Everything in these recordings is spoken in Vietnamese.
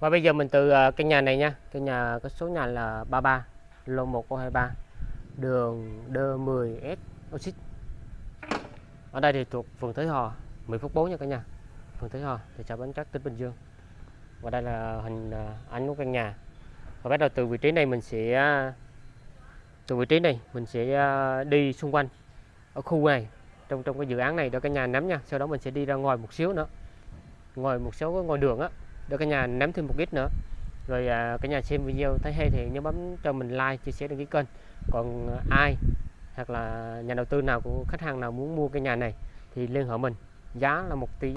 và bây giờ mình từ ờ, căn nhà này nha. Căn nhà có số nhà là 33 lô 1023 đường D10S Oxit ở đây thì thuộc phường Thới Hòa 10 phút 4 nha cả nhà. Phường Thới Hòa thị xã Bến Cát tỉnh Bình Dương. Và đây là hình ờ, ảnh của căn nhà. Và bắt đầu từ vị trí này mình sẽ ờ, từ vị trí này mình sẽ đi xung quanh ở khu này trong trong cái dự án này đó, cả nhà nắm nha. Sau đó mình sẽ đi ra ngoài một xíu nữa. Ngoài một số cái ngoài đường á để cả nhà nắm thêm một ít nữa. Rồi à, cả nhà xem video thấy hay thì nhớ bấm cho mình like chia sẻ đăng ký kênh. Còn ai hoặc là nhà đầu tư nào của khách hàng nào muốn mua cái nhà này thì liên hệ mình. Giá là một tỷ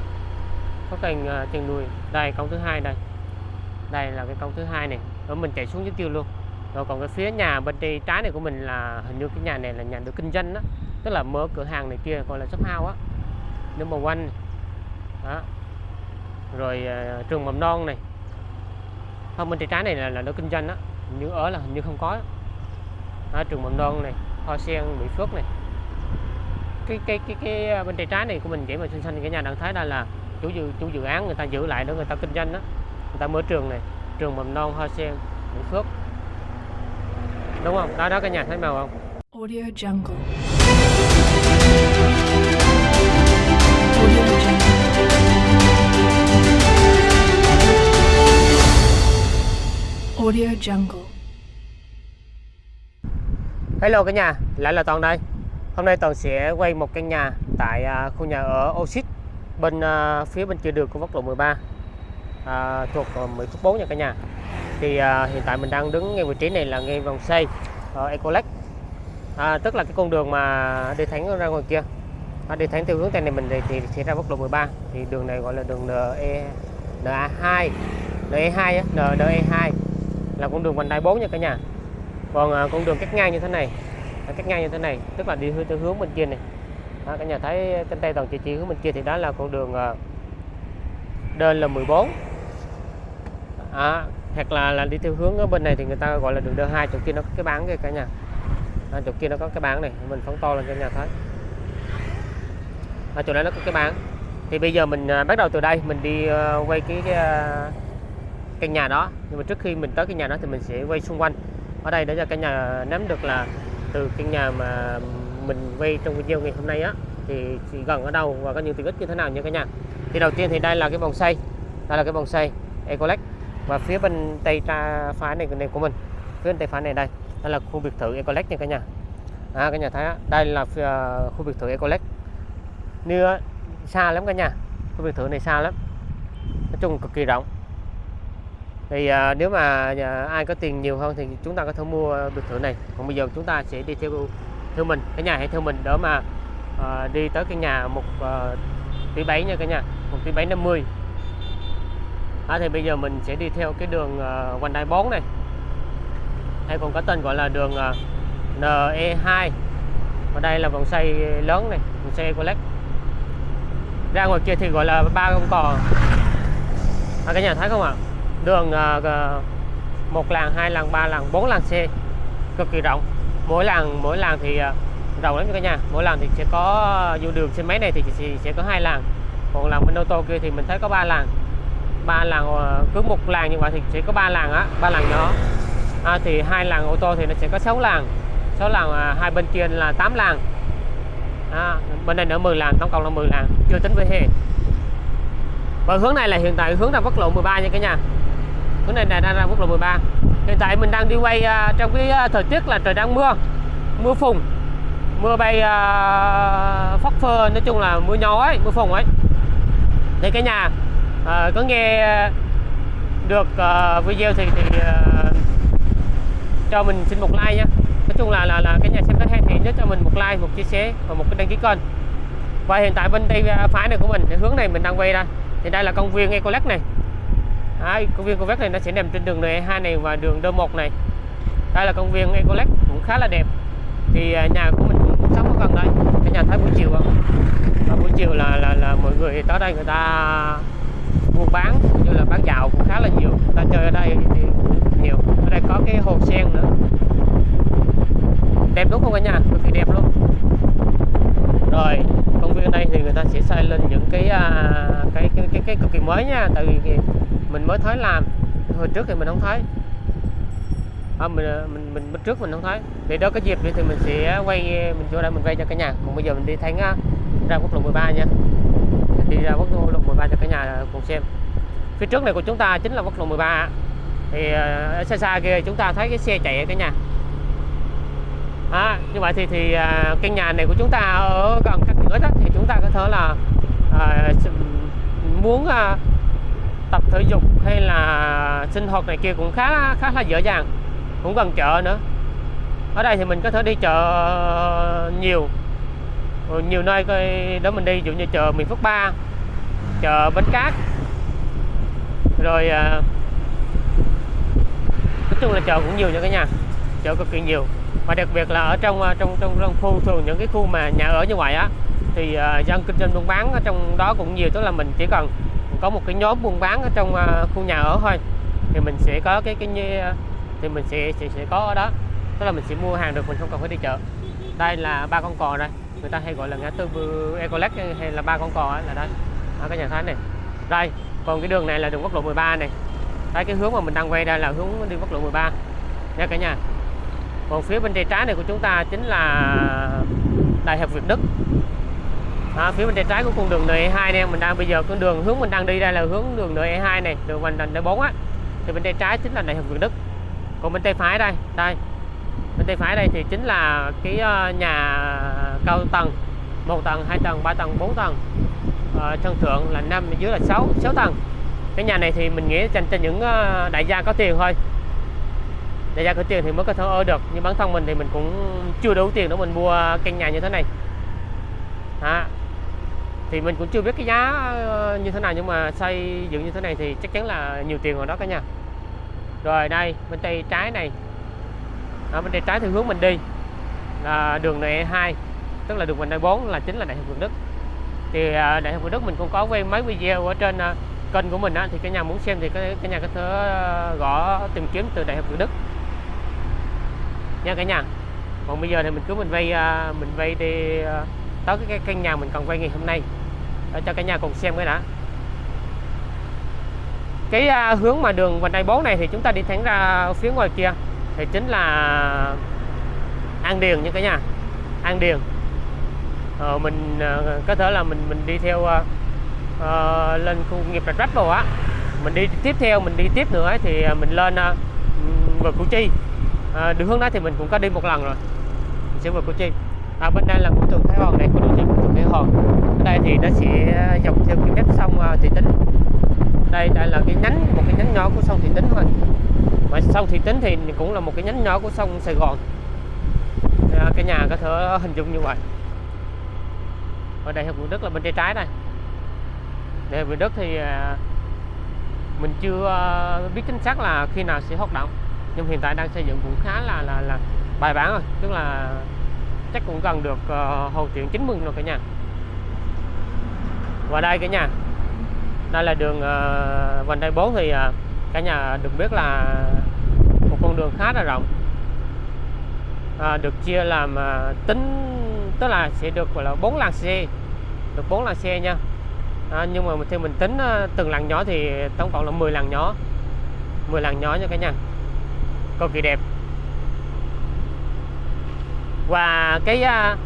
có cành à, nuôi đây công thứ hai đây. Đây là cái công thứ hai này. Rồi mình chạy xuống dưới kia luôn. Rồi còn cái phía nhà bên tay trái này của mình là hình như cái nhà này là nhà được kinh doanh đó tức là mở cửa hàng này kia gọi là shop house á. Nhưng mà quanh đó rồi à, trường mầm non này. Không bên tay trái này là là nó kinh doanh đó như ở là hình như không có đó, trường mầm non này hoa sen mỹ phước này. Cái cái cái cái à, bên tay trái này của mình chỉ mà xanh xanh cái nhà đang thấy đây là chủ dự chủ dự án người ta giữ lại đó người ta kinh doanh đó người ta mở trường này trường mầm non hoa sen mỹ phước. Đúng không? Đó đó cái nhà thấy màu không? Audio Jungle. Audio Jungle. Audio Jungle. Hello cả nhà, lại là Toàn đây. Hôm nay Toàn sẽ quay một căn nhà tại à, khu nhà ở Oxit bên à, phía bên kia đường của quốc lộ 13 à, thuộc uh, 10 phút 4 nha cả nhà. Thì à, hiện tại mình đang đứng ngay vị trí này là ngay vòng xây ở à, Ecolec. À, tức là cái con đường mà đi thẳng ra ngoài kia. À, đi thẳng theo hướng tây này mình thì, thì sẽ ra quốc lộ 13 thì đường này gọi là đường NE NA2 NE2 á, NE2 là con đường vành đai 4 nha cả nhà. Còn à, con đường cắt ngang như thế này à, cắt ngang như thế này tức là đi hướng theo hướng bên kia này. Đó, cả nhà thấy trên tay toàn chỉ chỉ hướng bên kia thì đó là con đường à, đơn là 14 à, hoặc là là đi theo hướng ở bên này thì người ta gọi là đường đơn 2 chỗ kia nó có cái bán kia cả nhà. À, chỗ kia nó có cái bán này mình phóng to lên cho nhà thấy. À, chỗ này nó có cái bán thì bây giờ mình à, bắt đầu từ đây mình đi à, quay cái, cái à, căn nhà đó. Nhưng mà trước khi mình tới cái nhà đó thì mình sẽ quay xung quanh. Ở đây để cho cả nhà nắm được là từ căn nhà mà mình quay trong video ngày hôm nay á thì, thì gần ở đâu và có những tiện ích như thế nào nha cả nhà. Thì đầu tiên thì đây là cái vòng xây đây là cái vòng xây Ecolec. Và phía bên tay tra phải này, này của mình. Phía bên tay phải này đây. Đây là khu biệt thự Ecolec nha cả nhà. À, cả nhà thấy á, đây là phía, khu biệt thự Ecolec. Như xa lắm cả nhà. Khu biệt thự này xa lắm. Nói chung cực kỳ rộng thì à, nếu mà à, ai có tiền nhiều hơn thì chúng ta có thể mua biệt thự này. Còn bây giờ chúng ta sẽ đi theo theo mình cái nhà hãy theo mình đỡ mà à, đi tới cái nhà một à, tỷ bảy nha cả nhà một tỷ bảy năm mươi. À, thì bây giờ mình sẽ đi theo cái đường à, quanh đai bón này. Hay còn có tên gọi là đường à, NE2 và đây là vòng xoay lớn này vòng xoay Ecolec. Ra ngoài kia thì gọi là ba con cò. À, cả nhà thấy không ạ? à, đường à, một làng hai làng ba làng bốn làng xe cực kỳ rộng. Mỗi làng mỗi làng thì à, rộng lắm cả nhà. Mỗi làng thì sẽ có à, dù đường xe máy này thì sẽ, sẽ có hai làng. Còn làng bên ô tô kia thì mình thấy có ba làng. Ba làng cứ một làng như vậy thì sẽ có ba làng á ba làng nhỏ. À, thì hai làng ô tô thì nó sẽ có 6 làng. 6 làng à, hai bên kia là 8 làng. À, bên đây nữa 10 làng tổng cộng là 10 làng. Chưa tính với hè. Và hướng này là hiện tại hướng ra quốc lộ 13 nha cả nhà cái này là đang ra quốc lộ 13 hiện tại mình đang đi quay uh, trong cái uh, thời tiết là trời đang mưa. Mưa phùn mưa bay à, uh, phất phơ nói chung là mưa nhỏ ấy mưa phùn ấy. Thì cái nhà uh, có nghe được uh, video thì thì uh, cho mình xin một like nhé nói chung là là là cái nhà xem có hay thì nhớ cho mình một like một chia sẻ và một cái đăng ký kênh. Và hiện tại bên tay phải này của mình hướng này mình đang quay ra. Thì đây là công viên Ecolec này hai công viên Ecolec này nó sẽ nằm trên đường NE2 này và đường D1 này. Đây là công viên Ecolec cũng khá là đẹp. Thì à, nhà của mình cũng sống ở gần đây cái nhà thấy buổi chiều không? Và buổi chiều là là là mọi người tới đây người ta buôn bán như là bán dạo cũng khá là nhiều. Người ta chơi ở đây thì nhiều. Ở đây có cái hồ sen nữa. Đẹp đúng không cả nhà? Cực kỳ đẹp luôn. Rồi công viên đây thì người ta sẽ xây lên những cái à, cái, cái cái cái cực kỳ mới nha. Tại vì mình mới thấy làm. Hồi trước thì mình không thấy. À, mình, ờ, mình mình mình trước mình không thấy. Thì đó có dịp thì mình sẽ quay mình vô đây mình quay cho cả nhà. Còn bây giờ mình đi thánh ờ, ra quốc lộ 13 nha. Đi ra quốc lộ 13 cho cả nhà ờ, cùng xem. Phía trước này của chúng ta chính là quốc lộ 13 thì ở xa xa kia chúng ta thấy cái xe chạy ở cả nhà. À, như vậy thì thì căn nhà này của chúng ta ở gần các cửa đó thì chúng ta có thể là à, muốn à, tập thể dục hay là sinh hoạt này kia cũng khá khá là dễ dàng cũng gần chợ nữa. Ở đây thì mình có thể đi chợ nhiều nhiều nơi coi đó mình đi ví dụ như chợ miền Phước Ba chợ Bến Cát rồi à, nói chung là chợ cũng nhiều nha cả nhà chợ cực kỳ nhiều. Và đặc biệt là ở trong à, trong trong, trong khu thường những cái khu mà nhà ở như vậy á thì uh, dân kinh doanh buôn bán ở trong đó cũng nhiều tức là mình chỉ cần có một cái nhóm buôn bán ở trong à, khu nhà ở thôi thì mình sẽ có cái cái như à, thì mình sẽ sẽ, sẽ có ở đó. Tức là mình sẽ mua hàng được mình không cần phải đi chợ. Đây là ba con cò đây người ta hay gọi là ngã tư Ecolex hay là ba con cò là đây. Ở cái nhà thái này. Đây còn cái đường này là đường quốc lộ 13 này. Đây cái hướng mà mình đang quay đây là hướng đi quốc lộ 13 nha cả nhà. Còn phía bên tay trái này của chúng ta chính là đại học Việt Đức à, phía bên tay trái của con đường NE2 này mình đang bây giờ con đường hướng mình đang đi đây là hướng đường NE2 này đường vành đai 4 á. Thì bên tay trái chính là đại học Việt Đức. Còn bên tay phải đây đây. Bên tay phải đây thì chính là cái ờ, nhà cao tầng một tầng hai tầng ba tầng bốn tầng. Ờ, sân thượng là năm dưới là 6 6 tầng. Cái nhà này thì mình nghĩ dành cho những ờ, đại gia có tiền thôi. Đại gia có tiền thì mới có thể ở được nhưng bản thân mình thì mình cũng chưa đủ tiền để mình mua căn nhà như thế này. À, thì mình cũng chưa biết cái giá ờ, như thế nào nhưng mà xây dựng như thế này thì chắc chắn là nhiều tiền rồi đó cả nhà. Rồi đây bên tay trái này. Ở bên tay trái thì hướng mình đi là đường này 2 tức là đường vành đai 4 là chính là đại học Việt Đức. Thì à, đại học Việt Đức mình cũng có quay mấy video ở trên à, kênh của mình á, thì cái nhà muốn xem thì cái cái nhà có thể à, gõ tìm kiếm từ đại học Việt Đức. Nha cả nhà. Còn bây giờ thì mình cứ mình vay mình vay đi tới cái, cái căn nhà mình cần quay ngày hôm nay để cho cả nhà cùng xem cái đã. Cái à, hướng mà đường vành đai 4 này thì chúng ta đi thẳng ra phía ngoài kia thì chính là An Điền nha cả nhà. An Điền. Ờ, mình à, có thể là mình mình đi theo à, à, lên khu nghiệp Rạch Rách rồi á. Mình đi tiếp theo mình đi tiếp nữa ấy, thì à, mình lên à, về Củ Chi. À, đường hướng đó thì mình cũng có đi một lần rồi. Mình sẽ về Củ Chi. À, bên đây là của trường Thái Hòn này, của đường trường Hòn ở đây thì nó sẽ ờ, dọc theo cái mép sông ờ, Thị Tính. Đây đây là cái nhánh một cái nhánh nhỏ của sông Thị Tính thôi. Mà sông Thị Tính thì cũng là một cái nhánh nhỏ của sông Sài Gòn. À, cái nhà có thể hình dung như vậy. Ở đây Hiệp Việt Đức là bên tay trái này. Để học Đức thì mình chưa biết chính xác là khi nào sẽ hoạt động. Nhưng hiện tại đang xây dựng cũng khá là là là bài bản rồi. Tức là chắc cũng gần được uh, hoàn thiện 90 rồi cả nhà và đây cả nhà. Đây là đường uh, vành đai 4 thì uh, cả nhà được biết là một con đường khá là rộng. À, được chia làm uh, tính tức là sẽ được gọi là bốn làn xe. Được bốn làn xe nha. À, nhưng mà theo mình tính uh, từng làn nhỏ thì tổng cộng là 10 làn nhỏ. 10 làn nhỏ nha cả nhà. Cực kỳ đẹp. Và cái uh,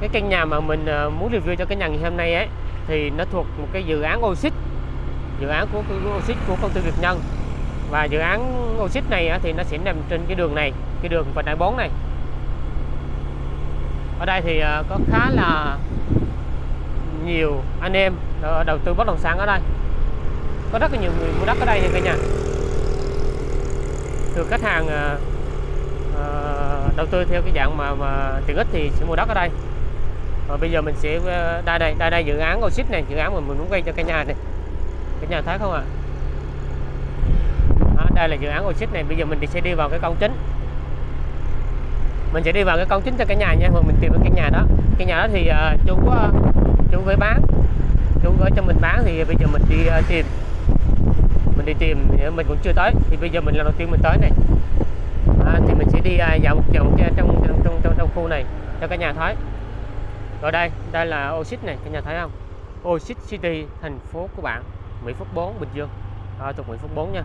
cái căn nhà mà mình uh, muốn review cho cái nhà ngày hôm nay ấy thì nó thuộc một cái dự án Oxit. Dự án của, Oxit của công ty Việt Nhân. Và dự án Oxit này thì nó sẽ nằm trên cái đường này cái đường vành đai 4 này. Ở đây thì ờ, có khá là nhiều anh em ờ, đầu tư bất động sản ở đây. Có rất là nhiều người mua đất ở đây nha cả nhà. Từ khách hàng ờ, đầu tư theo cái dạng mà mà tiện ích thì sẽ mua đất ở đây rồi bây giờ mình sẽ ờ, đây đây đây đây dự án Oxit này dự án mà mình muốn quay cho cái nhà này. Cái nhà thấy không ạ? À? đây là dự án Oxit này bây giờ mình sẽ đi vào cái công chính. Mình sẽ đi vào cái công chính cho cái nhà nha mà mình tìm được nhà đó. Cái nhà đó thì uh, chú uh, chú với bán. Chú gửi cho mình bán thì bây giờ mình đi uh, tìm. Mình đi tìm mình cũng chưa tới. Thì bây giờ mình lần đầu tiên mình tới này. À, thì mình sẽ đi uh, dạo một vòng trong trong trong trong trong khu này cho cả nhà thấy rồi đây đây là Oxit này cả nhà thấy không? Oxit City thành phố của bạn. Mỹ Phước 4 Bình Dương. À, thuộc Mỹ Phước 4 nha.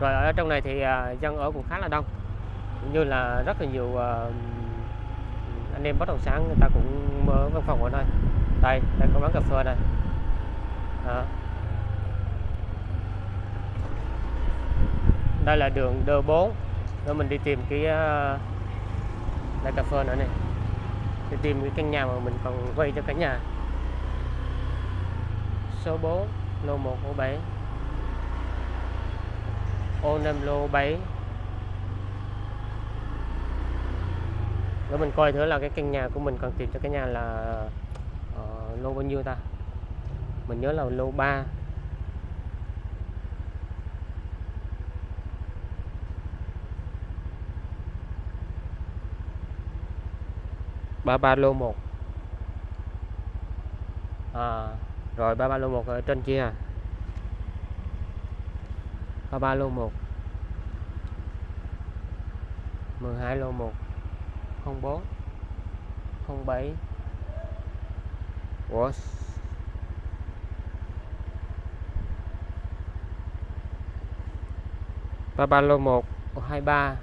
Rồi ở trong này thì à, dân ở cũng khá là đông. Cũng như là rất là nhiều à, anh em bất động sản người ta cũng mở văn phòng ở đây. Đây đây có bán cà phê đây. À. đây là đường D4 rồi mình đi tìm cái uh, đây cà phê nữa này để tìm cái căn nhà mà mình còn quay cho cả nhà. Số 4 lô 1 ô 7 ô 5 lô 7 để mình coi thử là cái căn nhà của mình còn tìm cho cái nhà là uh, lô bao nhiêu ta? Mình nhớ là lô 3 ba ba lô 1 à, rồi ba ba lô 1 ở trên kia. À ba ba lô 1 12 lô 1 04 07 Ủa? Ba ba lô 1 23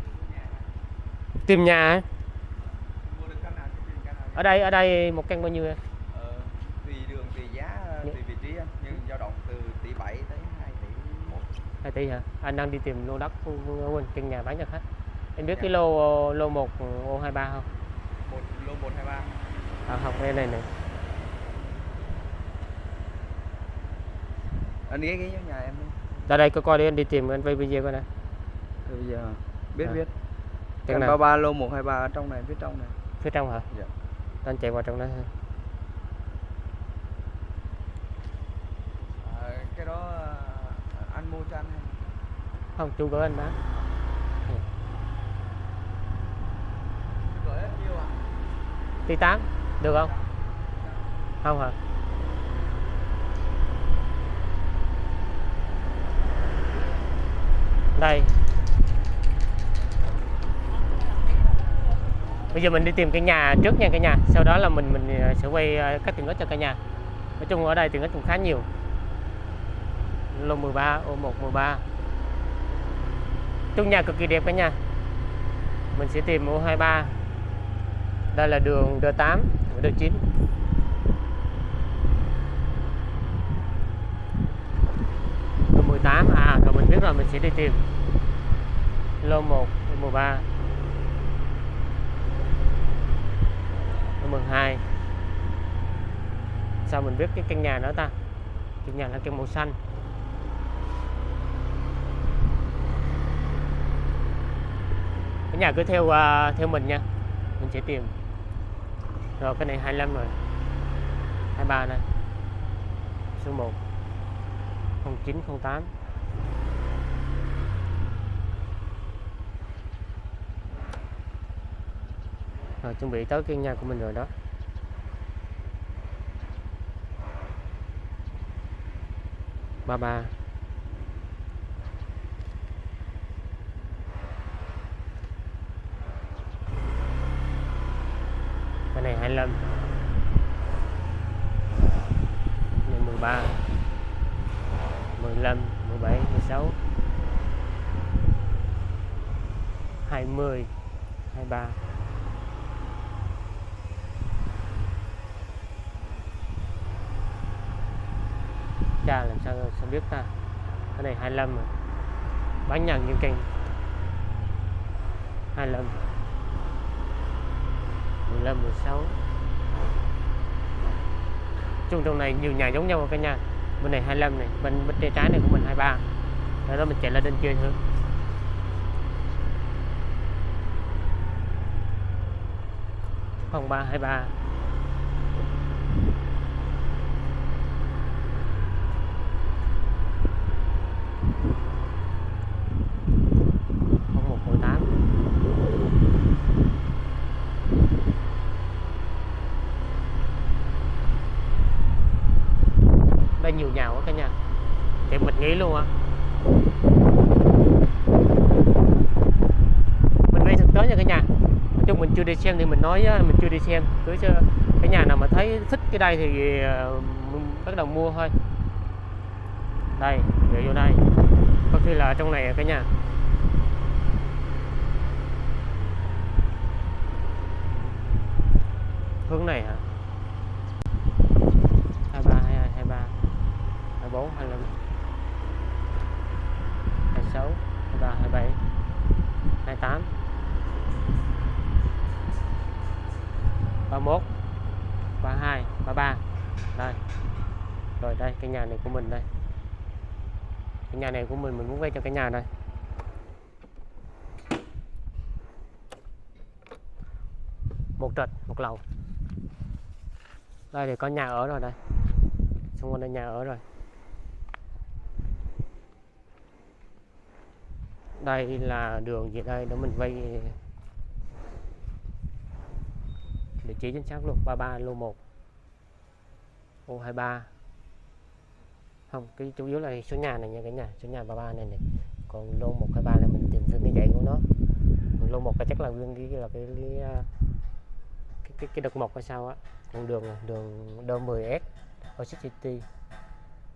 tìm nhà hả? mua được căn nào thì tìm nào ở đây ở đây một căn bao nhiêu em? ờ, tùy đường tùy giá Dạ. tùy vị trí nhưng dao động từ tỷ 7 tới 2 tỷ 1 2 tỷ hả? Anh đang đi tìm lô đất quên căn nhà bán cho khách. Em biết Dạ. cái lô lô 1 ô 23 không? một lô 123 À, không cái này này. anh ghé ghé vô nhà em đi Ra đây có coi đi anh đi tìm anh quay video coi nè. Rồi bây giờ biết À. biết Căn căn nào? 33 lô 123 ở trong này phía trong này Phía trong hả? Dạ. Anh chạy vào trong đó thôi. à, cái đó à, anh mua cho anh hay Không, chú gửi anh bán. gửi hết nhiêu à Tí 8 được không? Không hả? Đây. Bây giờ mình đi tìm cái nhà trước nha cả nhà. Sau đó là mình mình ờ, sẽ quay ờ, các tiện ích cho cả nhà. Nói chung ở đây tiện ích cũng khá nhiều. Lô 13, ô 1 13. Chung nhà cực kỳ đẹp cả nhà. Mình sẽ tìm ô 23 đây là đường D8 D9 đường 18 à rồi mình biết rồi mình sẽ đi tìm lô 1 lô 13 lô 12 sao mình biết cái căn nhà đó ta? Căn nhà là căn màu xanh. Cái nhà cứ theo uh, theo mình nha. Mình sẽ tìm. Rồi cái này 25 rồi. 23 này. Số 1 0908 à, chuẩn bị tới cái nhà của mình rồi đó. Ba ba. Cái này 25 mười này 13 15 17 16 20 23 tra làm sao sao biết ta. Cái này 25 mà. Bán nhằn những cây 25 15 16 chung trong này nhiều nhà giống nhau cả nhà bên này 25 này, bên bên tay trái này của mình 23 rồi đó mình chạy lên trên kia thôi. Phòng 323 nhiều nhà quá cả nhà. Thì mình nghĩ luôn á. Mình quay thực tế nha cả nhà. Nói chung mình chưa đi xem thì mình nói á, mình chưa đi xem. Cứ cho cái nhà nào mà thấy thích cái đây thì ờ, bắt đầu mua thôi. Đây để vô đây. Có khi là trong này cả nhà. Hướng này hả? 31 32 33 đây. Rồi, đây, cái nhà này của mình đây. Cái nhà này của mình mình muốn vay cho cái nhà đây một trệt, một lầu. Đây thì có nhà ở rồi đây. Xung quanh đây nhà ở rồi. Đây là đường gì đây? Để mình vay vị trí chính xác luôn 33 lô 1 ô 23 không cái chủ yếu là số nhà này nha cả nhà số nhà 33 này này. Còn lô 123 là mình tìm thương cái dãy của nó. Lô 1 là chắc là nguyên cái là cái cái à, cái, cái, cái đợt 1 hay sao á. Con đường đường đô 10S ở City.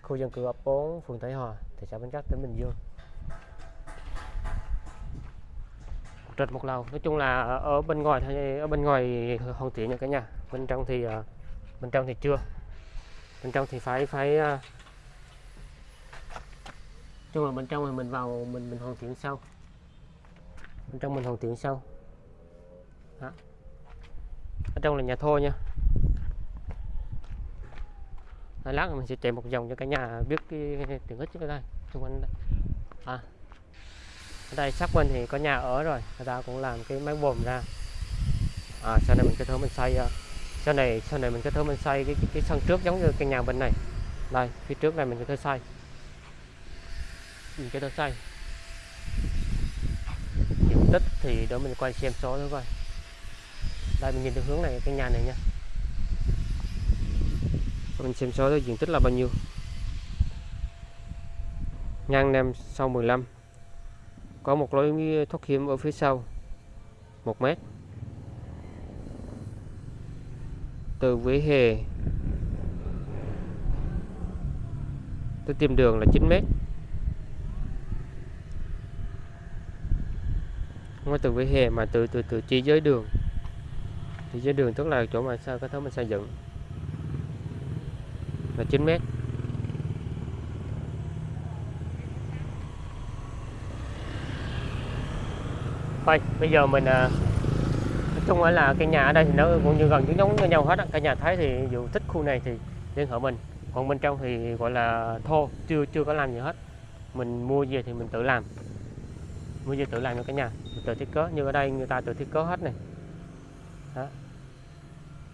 Khu dân cư ấp 4 phường Thái Hòa thị xã Bến Cát tỉnh Bình Dương một trệt một lầu. Nói chung là ở- bên ngoài thôi ở bên ngoài hoàn thiện nha cả nhà. Bên trong thì ờ, bên trong thì chưa. Bên trong thì phải phải ờ, chung là bên trong thì mình vào, mình mình hoàn thiện sau. Bên trong mình hoàn thiện sau. Đó. ở trong là nhà thô nha. Lát mình sẽ chạy một vòng cho cả nhà biết cái tiện ích ở đây, xung quanh đây. À ở đây sát bên thì có nhà ở rồi người ta cũng làm cái máy bồn ra. À, sau này mình kết hợp mình xây à, sau này sau này mình kết hợp mình xây cái, cái, cái sân trước giống như cái nhà bên này. Đây phía trước này mình cái thể xây. Mình cái thể xây. Diện tích thì để mình quay xem số nữa coi. Đây mình nhìn từ hướng này cái nhà này nha. Mình xem số diện tích là bao nhiêu? Ngang nem sau 15 có một lối thoát hiểm ở phía sau, một mét. Từ vỉa hè tới tìm đường là 9 mét. Không phải từ vỉa hè mà từ từ từ chỉ giới đường. Chỉ giới đường tức là chỗ mà sao có thứ mình xây dựng. Là 9 mét. Thôi, bây giờ mình à, nói chung là cái nhà ở đây thì nó cũng như gần giống với nhau hết á. Cả nhà thấy thì dù thích khu này thì liên hệ mình. Còn bên trong thì gọi là thô, chưa chưa có làm gì hết. Mình mua về thì mình tự làm. Mua về tự làm cho cả nhà, mình tự thiết kế. Như ở đây người ta tự thiết kế hết này. Đó.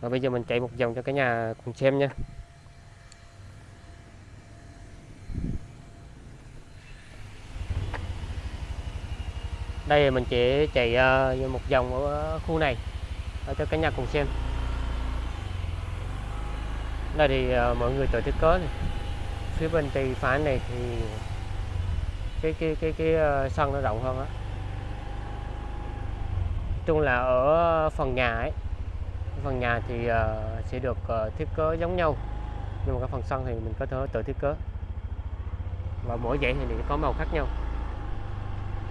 Rồi bây giờ mình chạy một vòng cho cả nhà cùng xem nha. Đây mình chỉ chạy ờ, một vòng ở khu này để cho cả nhà cùng xem. Đây thì ờ, mọi người tự thiết kế này. phía bên tay phải này thì cái cái cái cái sân nó rộng hơn á. Chung là ở phần nhà ấy phần nhà thì uh, sẽ được uh, thiết kế giống nhau nhưng mà cái phần sân thì mình có thể tự thiết kế và mỗi dãy thì có màu khác nhau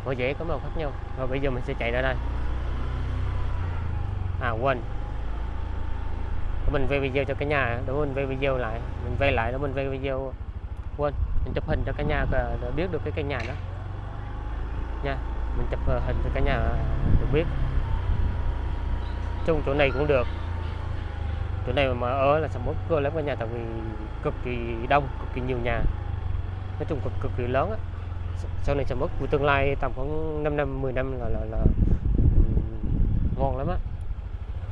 có dễ có màu khác nhau. Rồi bây giờ mình sẽ chạy ra đây. À quên. Mình về video cho cả nhà, để mình về video lại. Mình về lại, để mình về video. Quên, mình chụp hình cho cả nhà để để biết được cái căn nhà đó. Nha, mình chụp ờ, hình cho cả nhà được biết. Chung chỗ này cũng được. Chỗ này mà ở là sầm uất cơ lắm cả nhà, tại vì cực kỳ đông, cực kỳ nhiều nhà. Nói chung cực cực kỳ lớn á sau này sầm uất của tương lai tầm khoảng 5 năm 10 năm là là, là ừm, ngon lắm á.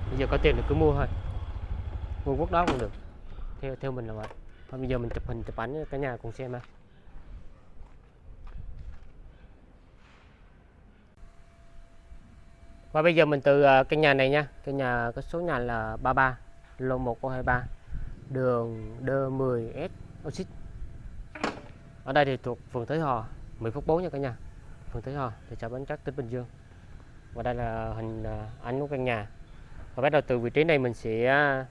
Bây giờ có tiền thì cứ mua thôi. Mua quốc đó cũng được. Theo theo mình là vậy. Thôi bây giờ mình chụp hình chụp ảnh cả nhà cùng xem ha. Và bây giờ mình từ ờ, căn nhà này nha. Căn nhà có số nhà là 33 lô 1023 đường D10S Oxid ở đây thì thuộc phường Thới Hòa. 10 phút 4 nha cả nhà. Phường Thới Hòa thị xã Bến Cát tỉnh Bình Dương. Và đây là hình à, ảnh của căn nhà. Và bắt đầu từ vị trí này mình sẽ à,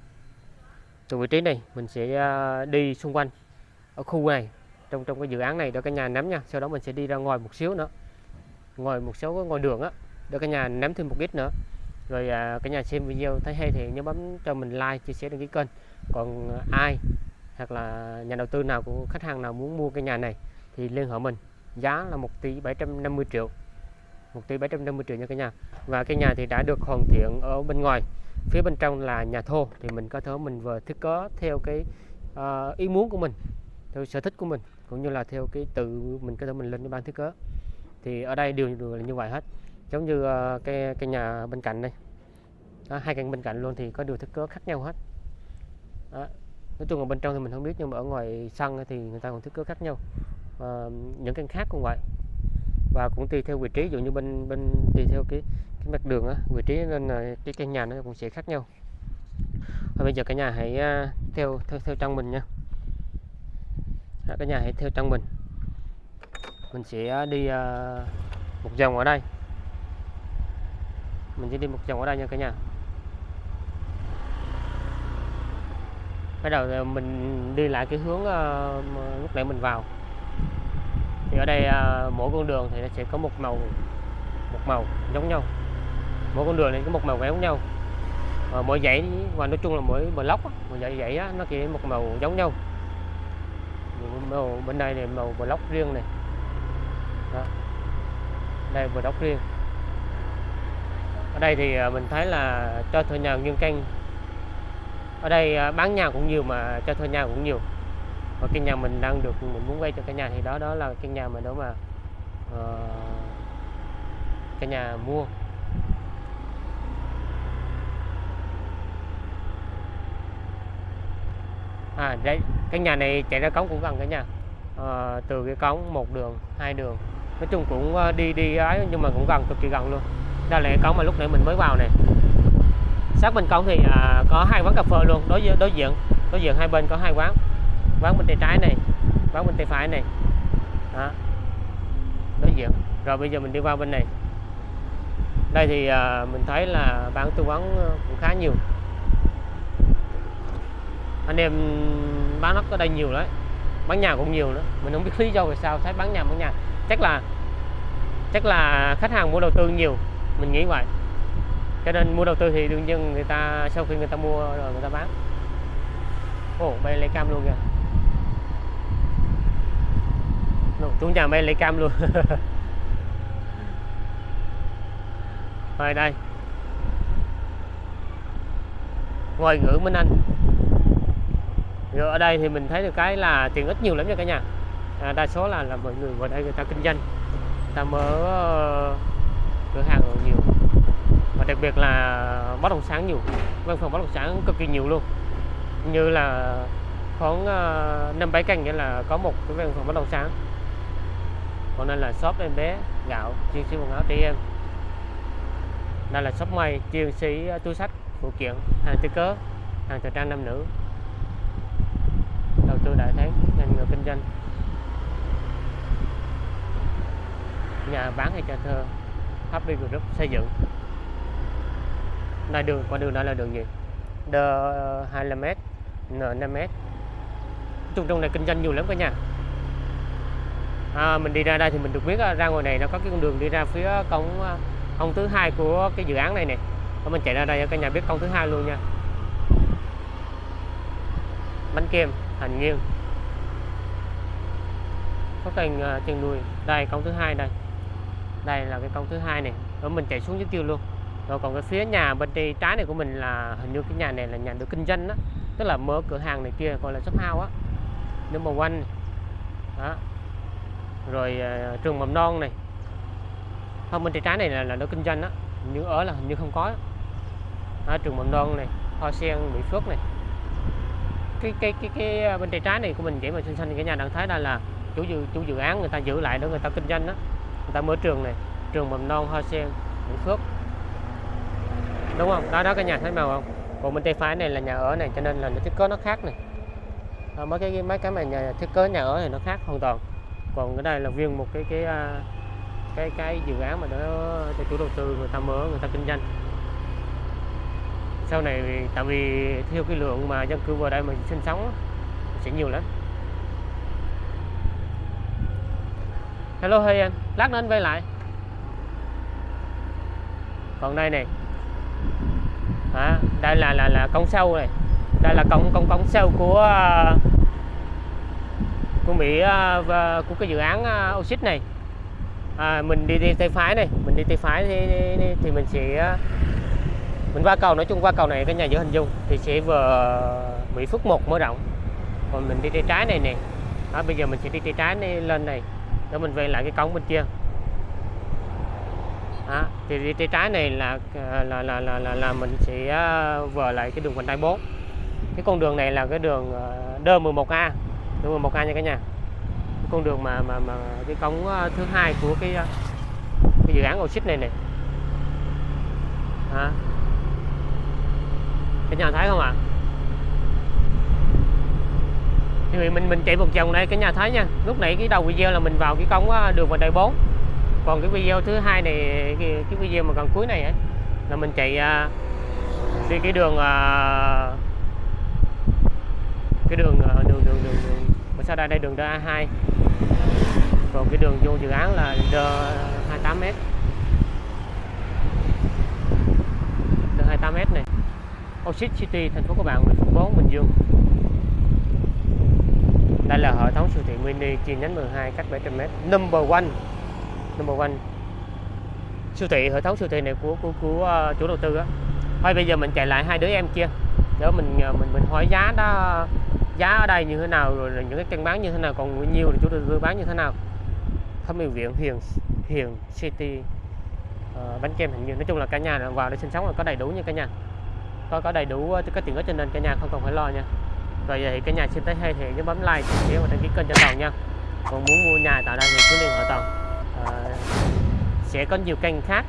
từ vị trí này mình sẽ à, đi xung quanh ở khu này trong trong cái dự án này để cả nhà nắm nha. Sau đó mình sẽ đi ra ngoài một xíu nữa. Ngồi một số cái đường á để cả nhà nắm thêm một ít nữa. Rồi à, cả nhà xem video thấy hay thì nhớ bấm cho mình like chia sẻ đăng ký kênh. Còn ai hoặc là nhà đầu tư nào của khách hàng nào muốn mua cái nhà này thì liên hệ mình giá là 1 tỷ 750 triệu. 1 tỷ 750 triệu nha cả nhà. Và cái nhà thì đã được hoàn thiện ở bên ngoài. Phía bên trong là nhà thô thì mình có thể mình vừa thiết kế theo cái uh, ý muốn của mình theo sở thích của mình cũng như là theo cái tự mình có thể mình lên cái ban thiết kế. Thì ở đây đều đều là như vậy hết. Giống như uh, cái cái nhà bên cạnh đây. Đó, hai căn bên cạnh luôn thì có điều thiết kế khác nhau hết. Đó. nói chung là bên trong thì mình không biết nhưng mà ở ngoài sân thì người ta còn thiết kế khác nhau và những căn khác cũng vậy? Và cũng tùy theo vị trí dụ như bên bên tùy theo cái cái mặt đường á vị trí nên là cái căn nhà nó cũng sẽ khác nhau. Và bây giờ cả nhà hãy à, theo theo theo trong mình nha. Đó, cả nhà hãy theo trong mình mình sẽ đi à, một vòng ở đây. Mình sẽ đi một vòng ở đây nha cả nhà. Bắt đầu mình đi lại cái hướng lúc nãy mình vào thì ở đây à, mỗi con đường thì nó sẽ có một màu một màu giống nhau. Mỗi con đường này có một màu giống nhau. Và mỗi dãy và nói chung là mỗi block mỗi dãy dãy nó chỉ một màu giống nhau. Màu bên đây này màu block riêng này. Đó. đây block riêng. Ở đây thì à, mình thấy là cho thuê nhà nguyên canh, ở đây à, bán nhà cũng nhiều mà cho thuê nhà cũng nhiều và cái nhà mình đang được mình muốn quay cho cái nhà thì đó đó là cái nhà mà đó mà uh, cái nhà mua. À đây cái nhà này chạy ra cống cũng gần cái nhà Ờ, từ cái cống một đường hai đường. Nói chung cũng ờ, đi đi ấy nhưng mà cũng gần cực kỳ gần luôn. Đây là cái cống mà lúc nãy mình mới vào này sát bên cống thì à, có hai quán cà phê luôn đối với đối diện đối diện hai bên có hai quán quán bên tay trái này quán bên tay phải này. Đó. Đối diện rồi bây giờ mình đi qua bên này. Đây thì à, mình thấy là bán tư vấn cũng khá nhiều. Anh em bán đất ở đây nhiều đấy bán nhà cũng nhiều nữa. Mình không biết lý do vì sao thấy bán nhà bán nhà. Chắc là chắc là khách hàng mua đầu tư nhiều. Mình nghĩ vậy. Cho nên mua đầu tư thì đương nhiên người ta sau khi người ta mua rồi người ta bán. Ồ bay lấy cam luôn kìa. Nụ, chủ nhà bay lấy cam luôn. Rồi đây. Ngồi ngữ Minh Anh. Rồi ở đây thì mình thấy được cái là tiền ít nhiều lắm nha cả nhà. À, đa số là là mọi người vào đây người ta kinh doanh. Người ta mở ờ, cửa hàng nhiều. Và đặc biệt là bất động sản nhiều. Văn phòng bất động sản cực kỳ nhiều luôn. Như là khoảng ờ, năm bảy căn nghĩa là có một cái văn phòng bất động sản còn đây là shop em bé, gạo chuyên sĩ quần áo trẻ em. Đây là shop may chuyên sĩ à, túi sách, phụ kiện, hàng tư cớ, hàng thời trang nam nữ. Đầu tư đại tháng, ngành nghề kinh doanh. Nhà bán hay cho thơ Happy Group xây dựng. Đây đường, qua đường đó là đường gì? D 25m N 5m chung trong này kinh doanh nhiều lắm cả nhà à, mình đi ra đây thì mình được biết à, ra ngoài này nó có cái con đường đi ra phía cổng à, cổng thứ hai của cái dự án này nè. Và mình chạy ra đây cho cả nhà biết cổng thứ hai luôn nha. Bánh kem thành nghiêng. Có cành uh, chân nuôi. Đây cổng thứ hai đây. Đây là cái cổng thứ hai này rồi mình chạy xuống dưới tiêu luôn. Rồi còn cái phía nhà bên tay trái này của mình là hình như cái nhà này là nhà được kinh doanh đó tức là mở cửa hàng này kia gọi là shop house á. Màu quanh, đó rồi uh, trường mầm non này. Không bên trái trái này là, là nó kinh doanh đó như ở là hình như không có đó, trường mầm non này hoa sen mỹ phước này. Cái cái cái cái à, bên trái trái này của mình chỉ mà xinh xinh thì cái nhà đang thấy đây là chủ dự chủ dự án người ta giữ lại để người ta kinh doanh đó người ta mở trường này trường mầm non hoa sen mỹ phước. Đúng không? Đó đó cái nhà thấy màu không? Còn bên tay phải này là nhà ở này cho nên là nó thiết kế nó khác này. À, mấy cái mấy cái mà nhà thiết kế nhà ở thì nó khác hoàn toàn còn cái đây là viên một cái cái à, cái cái dự án mà nó cho chủ đầu tư người ta mở người ta kinh doanh. Sau này tại vì theo cái lượng mà dân cư vào đây mà sinh sống sẽ nhiều lắm. Hello hey em lát nữa anh quay lại. Còn đây này. À, đây là là là cống sâu này. Đây là cống cống cống sâu của uh, của Mỹ à, và của cái dự án à, Oxit này. À, mình đi, đi tay phải này mình đi tay phải thì, thì, thì mình sẽ à, mình qua cầu nói chung qua cầu này cái nhà giữa hình dung thì sẽ vừa Mỹ Phước 1 mở rộng. Còn mình đi tay trái này nè đó, bây giờ mình sẽ đi tay trái này, lên này để mình về lại cái cống bên kia. Đó, thì đi tay trái này là là là là là, là mình sẽ vừa lại cái đường vành đai 4 cái con đường này là cái đường D11A đường 11 a nha cả nhà con đường mà mà mà cái cống ờ, thứ hai của cái ờ, cái dự án ô này này hả? Cái nhà thấy không ạ à? thì mình mình chạy một vòng đây cái nhà thấy nha lúc nãy cái đầu video là mình vào cái cống ờ, đường vành đai 4 còn cái video thứ hai này cái, cái video mà gần cuối này ấy, là mình chạy đi cái đường cái đường sau đây đây đường DA2 còn cái đường vô dự án là D28m D28m này. Oxid City thành phố Cao bạn thành phố 4 Bình Dương. Đây là hệ thống siêu thị mini chi nhánh 12 cách 700m number one. Number one. Siêu thị hệ thống siêu thị này của của của uh, chủ đầu tư á. Thôi bây giờ mình chạy lại hai đứa em kia. Để mình ờ, mình mình hỏi giá đó giá ở đây như thế nào rồi là những cái căn bán như thế nào còn nhiều thì chủ đầu tư bán như thế nào. Thẩm mỹ viện hiền hiền city uh, bánh kem hình như nói chung là cả nhà vào để sinh sống là có đầy đủ nha cả nhà. Có có đầy đủ ờ, các tiện ích cho nên cả nhà không cần phải lo nha. Rồi vậy thì cả nhà xem thấy hay thì nhớ bấm like chia sẻ và đăng ký kênh cho toàn nha. Còn muốn mua nhà tại đây thì cứ liên hệ toàn. À, sẽ có nhiều kênh khác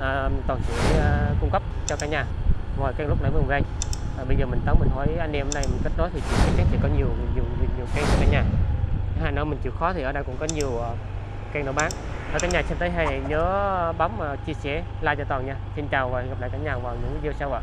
à, toàn sẽ uh, cung cấp cho cả nhà. Ngoài kênh lúc nãy vừa gây à, bây giờ mình tới mình hỏi anh em ở đây mình kết nối thì chị chắc chắn sẽ có nhiều nhiều nhiều, nhiều cây cho cả nhà. Thứ hai nữa mình chịu khó thì ở đây cũng có nhiều uh, kênh nó bán. Ở cả nhà xem tới hay nhớ bấm uh, chia sẻ like cho toàn nha. Xin chào và hẹn gặp lại cả nhà vào những video sau ạ.